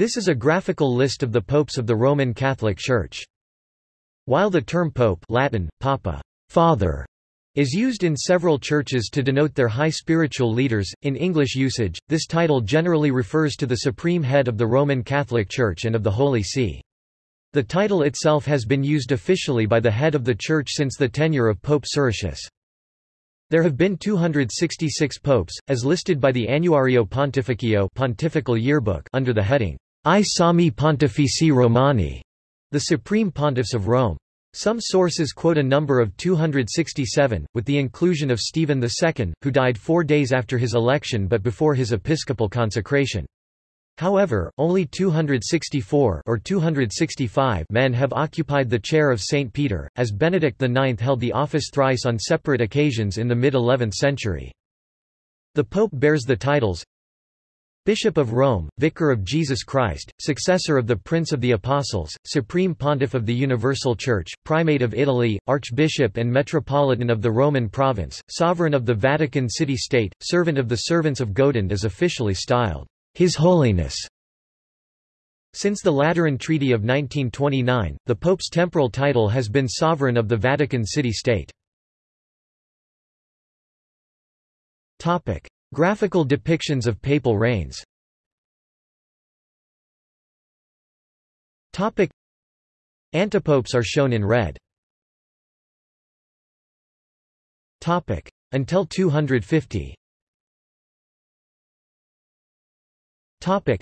This is a graphical list of the popes of the Roman Catholic Church. While the term pope Latin, papa, father, is used in several churches to denote their high spiritual leaders, in English usage, this title generally refers to the supreme head of the Roman Catholic Church and of the Holy See. The title itself has been used officially by the head of the Church since the tenure of Pope Siricius. There have been 266 popes, as listed by the Annuario Pontificio Pontifical Yearbook under the heading, I Sommi Pontifici Romani, the Supreme Pontiffs of Rome. Some sources quote a number of 267, with the inclusion of Stephen II, who died four days after his election but before his episcopal consecration. However, only 264 or 265 men have occupied the chair of St. Peter, as Benedict IX held the office thrice on separate occasions in the mid-11th century. The Pope bears the titles Bishop of Rome, Vicar of Jesus Christ, successor of the Prince of the Apostles, Supreme Pontiff of the Universal Church, Primate of Italy, Archbishop and Metropolitan of the Roman Province, Sovereign of the Vatican City-State, Servant of the Servants of God and is officially styled. His Holiness. Since the Lateran Treaty of 1929, the Pope's temporal title has been Sovereign of the Vatican City-State. Graphical depictions of papal reigns Topic. Antipopes are shown in red. Topic. Until 250 Topic.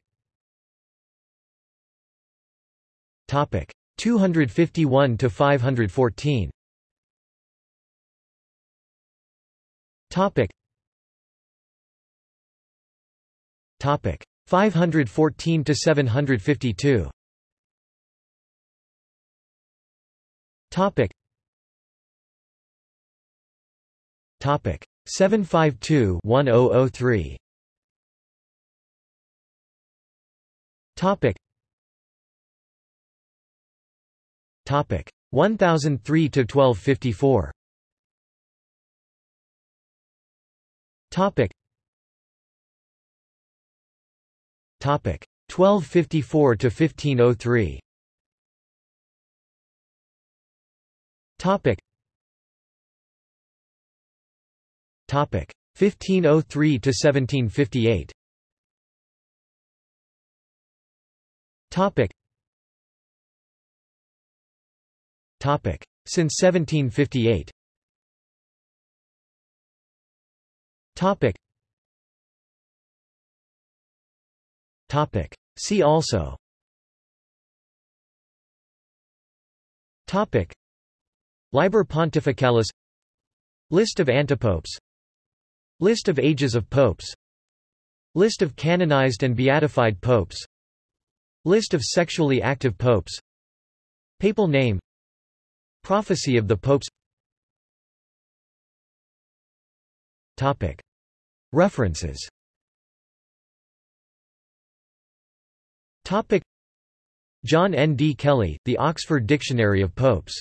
Topic 251 to 514. Topic. 514 to 752. Topic. Topic 752 1003. Topic. Topic 1003 to 1254. Topic. 1254 to 1503. Topic. Topic 1503 to 1758. Topic. Topic. Since 1758. Topic. Topic. See also. Topic. Liber Pontificalis List of antipopes List of ages of popes List of canonized and beatified popes List of sexually active popes Papal name Prophecy of the popes Topic. References Topic. John N. D. Kelly, The Oxford Dictionary of Popes.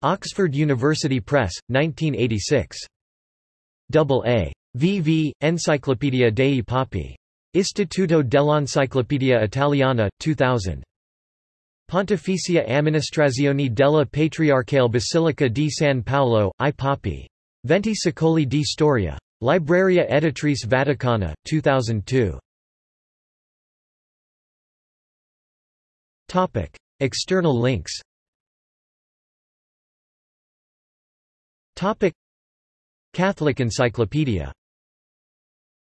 Oxford University Press, 1986. Double A. VV, Enciclopedia dei Papi. Istituto dell'Enciclopedia Italiana, 2000. Pontificia Amministrazione della Patriarcale Basilica di San Paolo, I Papi. Venti secoli di storia. Libreria Editrice Vaticana, 2002. Topic. External links Topic. Catholic Encyclopedia